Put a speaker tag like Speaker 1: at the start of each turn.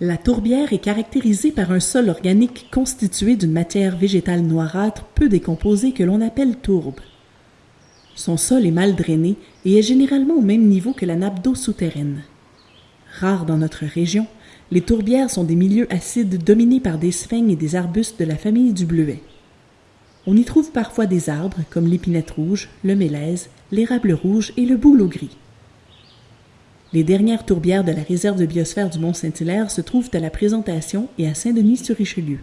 Speaker 1: La tourbière est caractérisée par un sol organique constitué d'une matière végétale noirâtre peu décomposée que l'on appelle tourbe. Son sol est mal drainé et est généralement au même niveau que la nappe d'eau souterraine. Rares dans notre région, les tourbières sont des milieux acides dominés par des sphènes et des arbustes de la famille du bleuet. On y trouve parfois des arbres comme l'épinette rouge, le mélèze, l'érable rouge et le bouleau gris. Les dernières tourbières de la réserve de biosphère du Mont-Saint-Hilaire se trouvent à la Présentation et à Saint-Denis-sur-Richelieu.